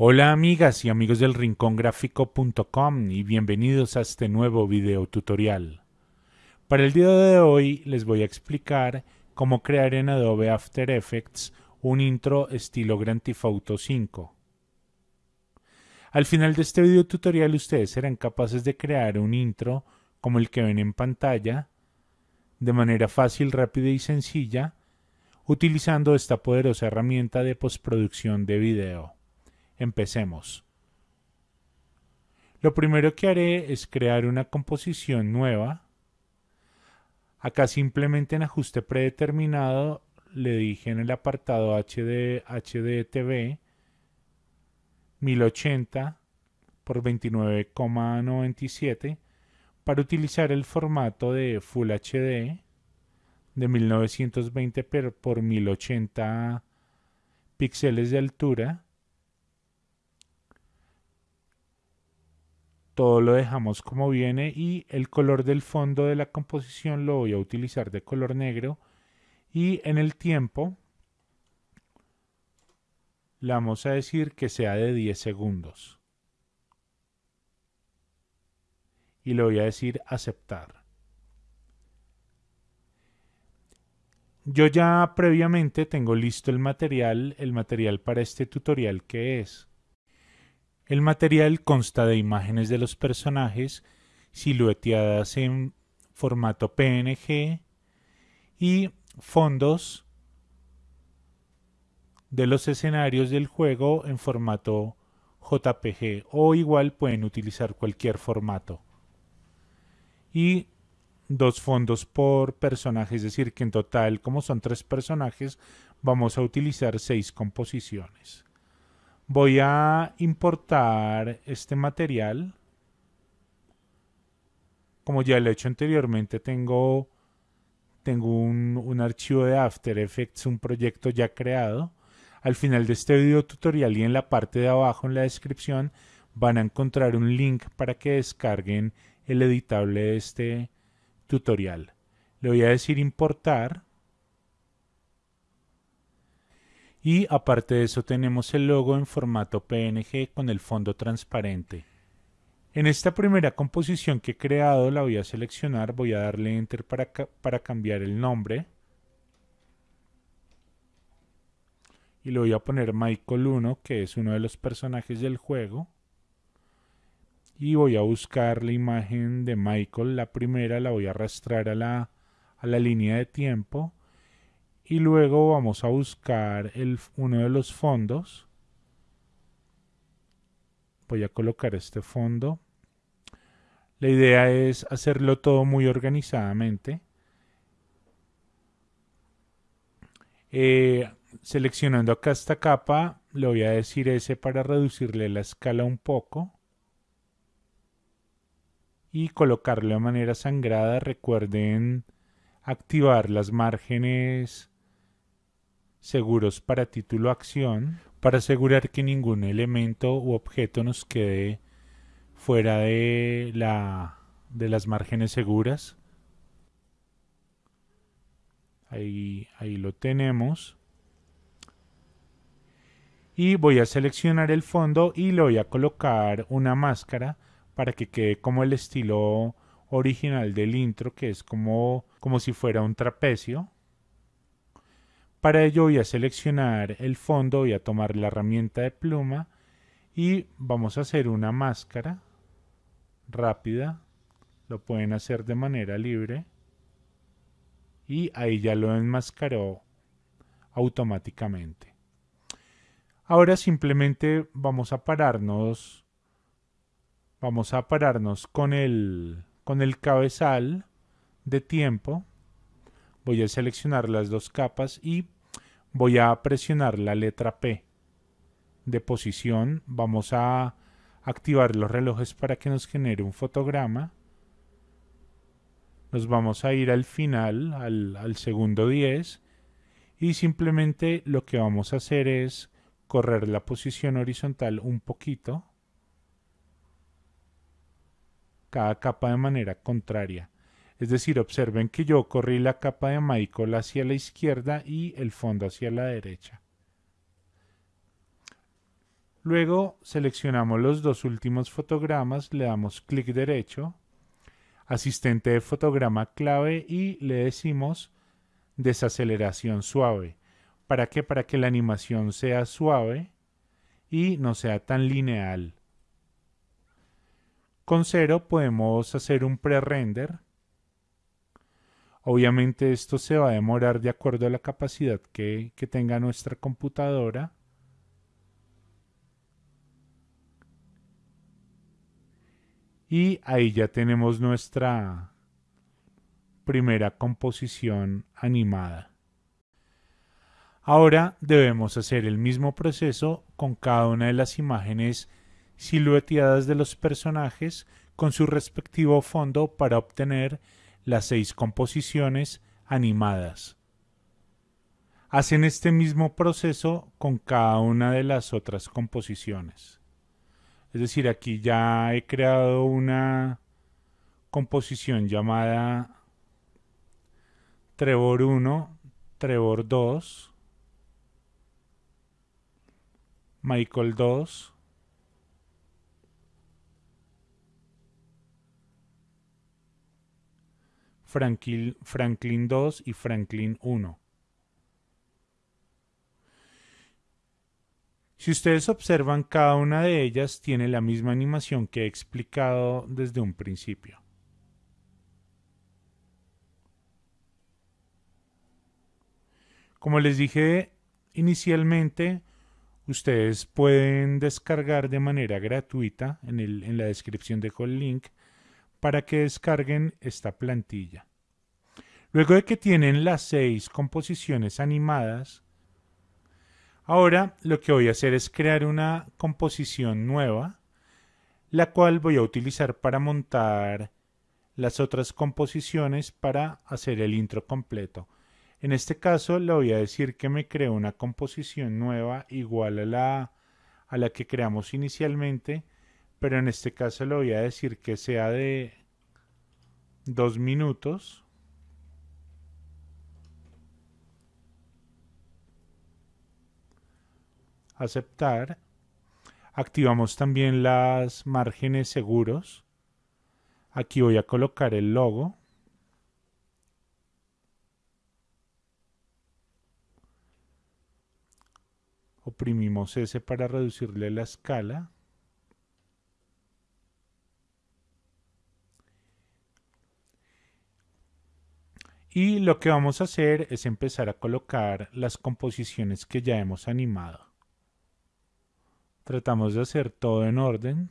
Hola amigas y amigos del rincongráfico.com y bienvenidos a este nuevo video tutorial. Para el día de hoy les voy a explicar cómo crear en Adobe After Effects un intro estilo Grand Theft Auto 5. Al final de este video tutorial ustedes serán capaces de crear un intro como el que ven en pantalla de manera fácil, rápida y sencilla utilizando esta poderosa herramienta de postproducción de video. Empecemos. Lo primero que haré es crear una composición nueva. Acá simplemente en ajuste predeterminado le dije en el apartado HD, HDTV 1080 por 29,97 para utilizar el formato de Full HD de 1920 por 1080 píxeles de altura todo lo dejamos como viene y el color del fondo de la composición lo voy a utilizar de color negro y en el tiempo le vamos a decir que sea de 10 segundos. Y le voy a decir aceptar. Yo ya previamente tengo listo el material el material para este tutorial que es el material consta de imágenes de los personajes silueteadas en formato PNG y fondos de los escenarios del juego en formato JPG o igual pueden utilizar cualquier formato. Y dos fondos por personaje, es decir que en total como son tres personajes vamos a utilizar seis composiciones voy a importar este material. Como ya lo he hecho anteriormente tengo tengo un, un, archivo de After Effects un proyecto ya creado. Al final de este video tutorial y en la parte de abajo en la descripción van a encontrar un link para que descarguen el editable de este tutorial. Le voy a decir importar Y aparte de eso tenemos el logo en formato PNG con el fondo transparente. En esta primera composición que he creado la voy a seleccionar, voy a darle Enter para, para cambiar el nombre. Y le voy a poner Michael 1, que es uno de los personajes del juego. Y voy a buscar la imagen de Michael, la primera la voy a arrastrar a la, a la línea de tiempo y luego vamos a buscar el, uno de los fondos. Voy a colocar este fondo. La idea es hacerlo todo muy organizadamente. Eh, seleccionando acá esta capa le voy a decir ese para reducirle la escala un poco. Y colocarlo de manera sangrada. Recuerden activar las márgenes seguros para título acción para asegurar que ningún elemento u objeto nos quede fuera de la de las márgenes seguras. Ahí, ahí lo tenemos. Y voy a seleccionar el fondo y le voy a colocar una máscara para que quede como el estilo original del intro que es como, como si fuera un trapecio para ello voy a seleccionar el fondo, voy a tomar la herramienta de pluma y vamos a hacer una máscara rápida. Lo pueden hacer de manera libre. Y ahí ya lo enmascaró automáticamente. Ahora simplemente vamos a pararnos vamos a pararnos con el con el cabezal de tiempo voy a seleccionar las dos capas y voy a presionar la letra P de posición. Vamos a activar los relojes para que nos genere un fotograma. Nos vamos a ir al final, al, al segundo 10 y simplemente lo que vamos a hacer es correr la posición horizontal un poquito cada capa de manera contraria es decir, observen que yo corrí la capa de Michael hacia la izquierda y el fondo hacia la derecha. Luego seleccionamos los dos últimos fotogramas, le damos clic derecho, asistente de fotograma clave y le decimos desaceleración suave. ¿Para qué? Para que la animación sea suave y no sea tan lineal. Con cero podemos hacer un pre-render. Obviamente esto se va a demorar de acuerdo a la capacidad que, que tenga nuestra computadora. Y ahí ya tenemos nuestra primera composición animada. Ahora debemos hacer el mismo proceso con cada una de las imágenes silueteadas de los personajes con su respectivo fondo para obtener las seis composiciones animadas. Hacen este mismo proceso con cada una de las otras composiciones. Es decir, aquí ya he creado una composición llamada Trevor 1, Trevor 2, Michael 2, Franklin, Franklin 2 y Franklin 1. Si ustedes observan, cada una de ellas tiene la misma animación que he explicado desde un principio. Como les dije inicialmente, ustedes pueden descargar de manera gratuita en, en la descripción dejo el link para que descarguen esta plantilla. Luego de que tienen las seis composiciones animadas, Ahora lo que voy a hacer es crear una composición nueva, la cual voy a utilizar para montar las otras composiciones para hacer el intro completo. En este caso le voy a decir que me creo una composición nueva igual a la, a la que creamos inicialmente, pero en este caso le voy a decir que sea de dos minutos aceptar. Activamos también las márgenes seguros. Aquí voy a colocar el logo. Oprimimos S para reducirle la escala. Y lo que vamos a hacer es empezar a colocar las composiciones que ya hemos animado. Tratamos de hacer todo en orden.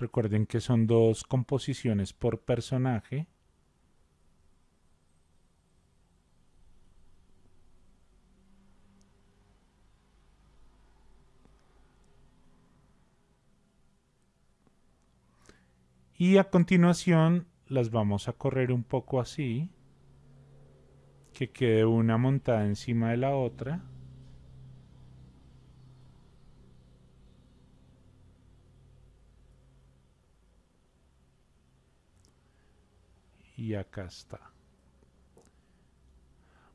Recuerden que son dos composiciones por personaje. Y a continuación las vamos a correr un poco así, que quede una montada encima de la otra. Y acá está.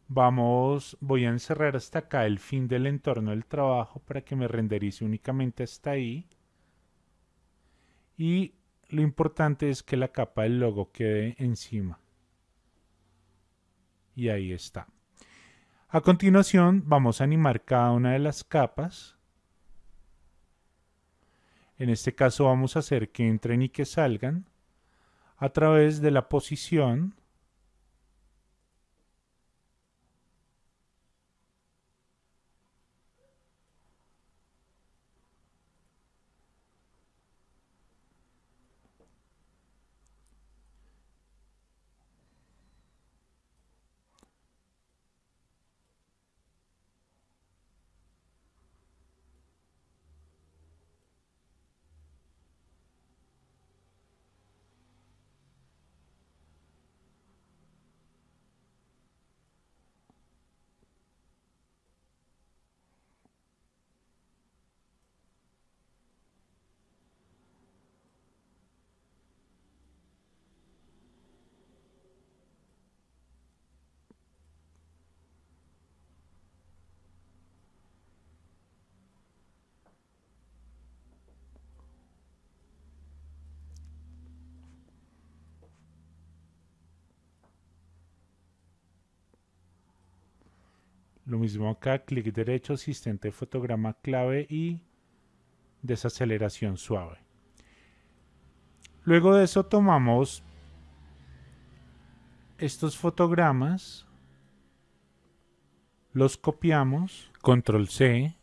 Vamos, voy a encerrar hasta acá el fin del entorno del trabajo para que me renderice únicamente hasta ahí. Y lo importante es que la capa del logo quede encima. Y ahí está. A continuación vamos a animar cada una de las capas. En este caso vamos a hacer que entren y que salgan a través de la posición Lo mismo acá, clic derecho, asistente fotograma clave y desaceleración suave. Luego de eso tomamos estos fotogramas, los copiamos, control C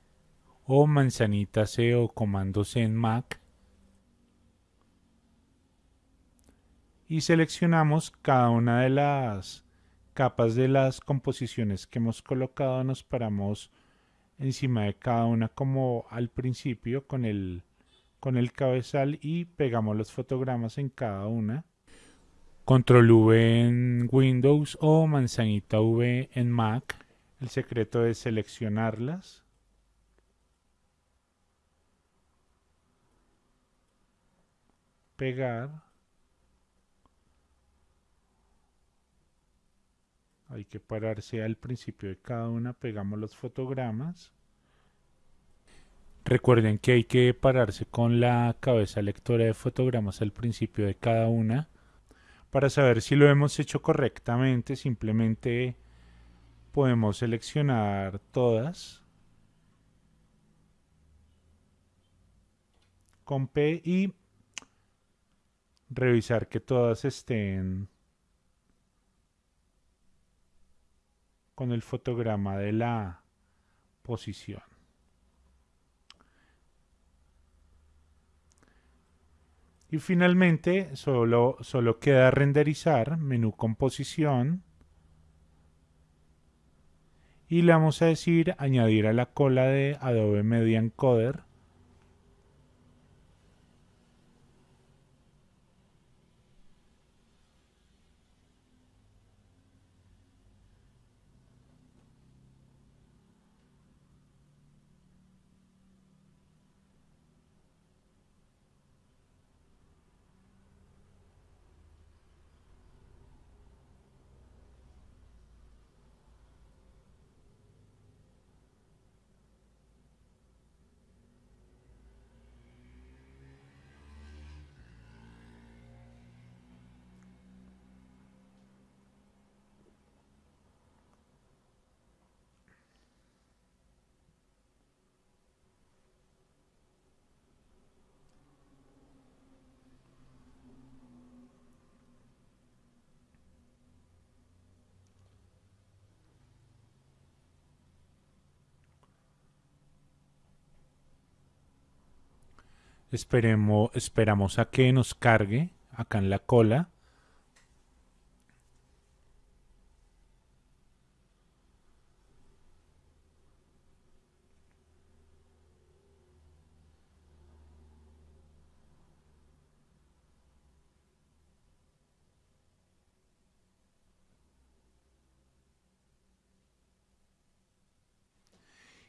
o manzanita C o comando C en Mac y seleccionamos cada una de las capas de las composiciones que hemos colocado, nos paramos encima de cada una como al principio con el, con el cabezal y pegamos los fotogramas en cada una. Control V en Windows o manzanita V en Mac. El secreto es seleccionarlas. Pegar. Hay que pararse al principio de cada una, pegamos los fotogramas. Recuerden que hay que pararse con la cabeza lectora de fotogramas al principio de cada una. Para saber si lo hemos hecho correctamente, simplemente podemos seleccionar todas con P y revisar que todas estén con el fotograma de la posición. Y finalmente solo, solo queda renderizar, menú composición. Y le vamos a decir añadir a la cola de Adobe Media Encoder Esperemos, esperamos a que nos cargue acá en la cola.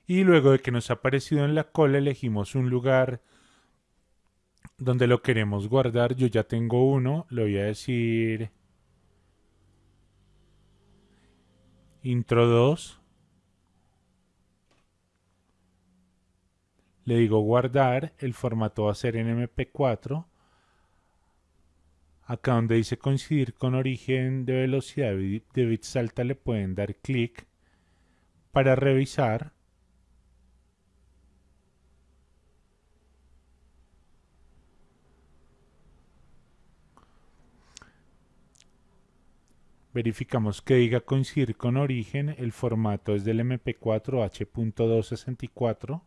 Y luego de que nos ha aparecido en la cola elegimos un lugar donde lo queremos guardar. Yo ya tengo uno, le voy a decir intro 2. Le digo guardar, el formato va a ser en MP4. Acá donde dice coincidir con origen de velocidad de bits alta le pueden dar clic para revisar Verificamos que diga coincidir con origen, el formato es del MP4 H.264.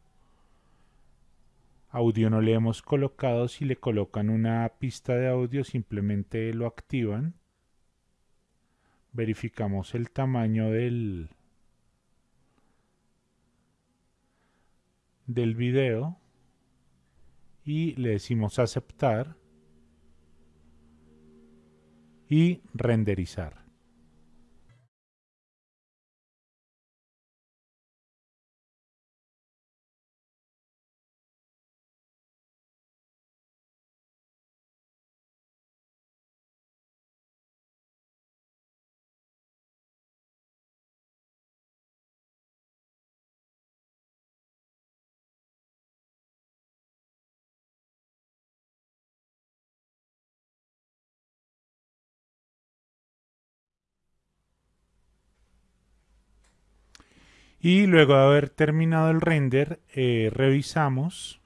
Audio no le hemos colocado, si le colocan una pista de audio simplemente lo activan. Verificamos el tamaño del, del video y le decimos aceptar y renderizar. Y luego de haber terminado el render, eh, revisamos.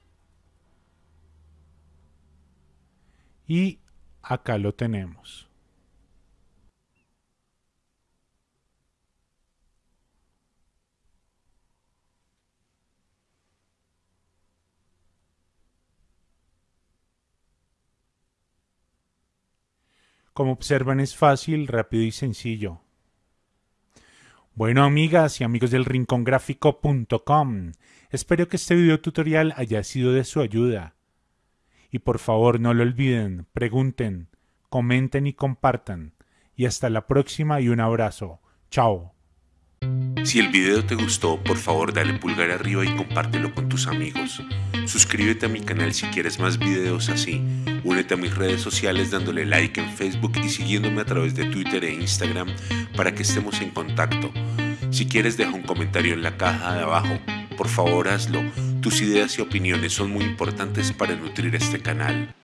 Y acá lo tenemos. Como observan es fácil, rápido y sencillo. Bueno amigas y amigos del rincongráfico.com, espero que este video tutorial haya sido de su ayuda. Y por favor no lo olviden, pregunten, comenten y compartan. Y hasta la próxima y un abrazo. Chao. Si el video te gustó, por favor dale pulgar arriba y compártelo con tus amigos. Suscríbete a mi canal si quieres más videos así. Únete a mis redes sociales dándole like en Facebook y siguiéndome a través de Twitter e Instagram para que estemos en contacto. Si quieres deja un comentario en la caja de abajo. Por favor hazlo. Tus ideas y opiniones son muy importantes para nutrir este canal.